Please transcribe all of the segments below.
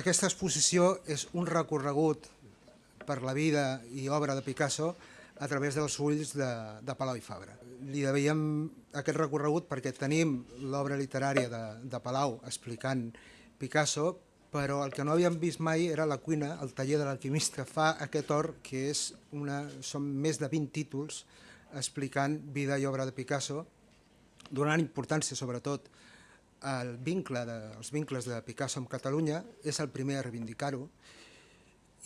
Aquesta exposició és un recorregut per la vida i obra de Picasso a través dels ulls de, de Palau i Fabra. Li devíem aquest recorregut perquè tenim l'obra literària de, de Palau explicant Picasso, però el que no havíem vist mai era la cuina, el taller de l'alquimista. Fa aquest or que és una, són més de 20 títols explicant vida i obra de Picasso, donant importància sobretot el vincle de, els vincles de Picasso amb Catalunya, és el primer a reivindicar-ho,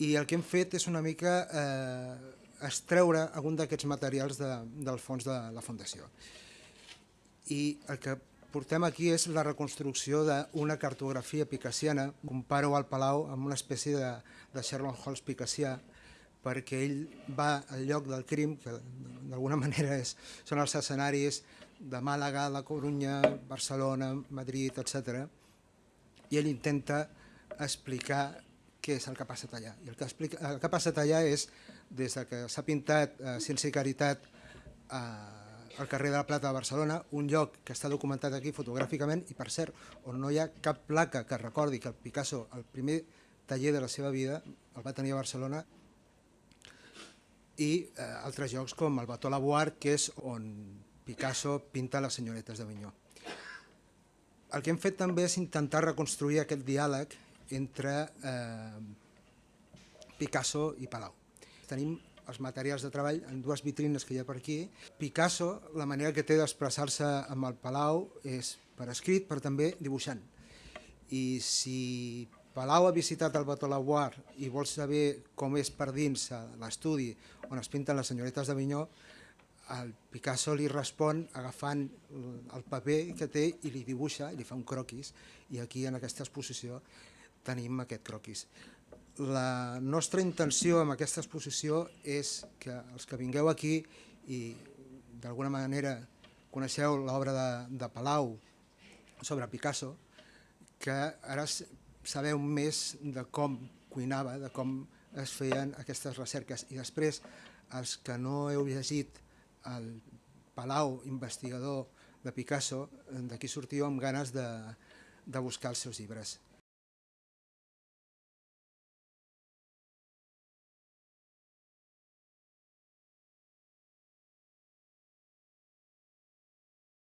i el que hem fet és una mica eh, extreure algun d'aquests materials de, del fons de la Fundació. I el que portem aquí és la reconstrucció d'una cartografia picassiana. Comparo al Palau amb una espècie de, de Sherlock Holmes picassià, perquè ell va al lloc del crim, que d'alguna manera és, són els escenaris de Màlaga, La Corunya, Barcelona, Madrid, etc. I ell intenta explicar què és el que ha passat allà. I el que, explica, el que ha passat allà és, des de que s'ha pintat eh, sense caritat eh, al carrer de la Plata de Barcelona, un lloc que està documentat aquí fotogràficament i, per cert, on no hi ha cap placa que recordi que el Picasso, el primer taller de la seva vida, el va tenir a Barcelona, i eh, altres llocs com el Bató Laboar, que és on Picasso pinta les senyoretes d'Avinyó. El que hem fet també és intentar reconstruir aquest diàleg entre eh, Picasso i Palau. Tenim els materials de treball en dues vitrines que hi ha per aquí. Picasso, la manera que té d'expressar-se amb el Palau és per escrit, però també dibuixant. I si Palau ha visitat el Bateau Lavoir i vol saber com és per dins l'estudi on es pinten les senyoretes d'Avinyó, el Picasso li respon agafant el paper que té i li dibuixa, i li fa un croquis, i aquí en aquesta exposició tenim aquest croquis. La nostra intenció amb aquesta exposició és que els que vingueu aquí i d'alguna manera coneixeu l'obra de, de Palau sobre Picasso, que ara sabeu més de com cuinava, de com es feien aquestes recerques. I després, els que no heu llegit el Palau investigador de Picasso, d'aquí sortiu amb ganes de, de buscar els seus llibres.